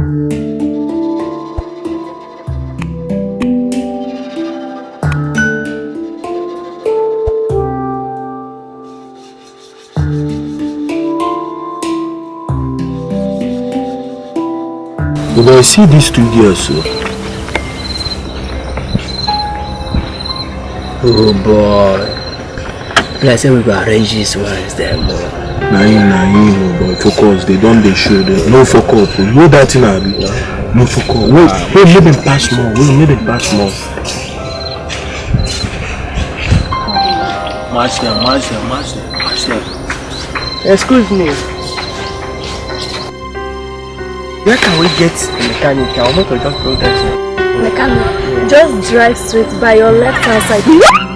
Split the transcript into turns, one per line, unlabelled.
If I see these two girls.
Oh boy. Like say we go arrange this ones them boy.
Oh, but focus, they don't they show them. No fuck up, oh. you know that thing I be? No fuck up. Wait, wait, make them pass more, wait, make them pass more.
Match them, match them, match them, match them.
Excuse me. Where can we get a mechanic? I want to just go there.
Mechanic, just drive straight by your left hand side.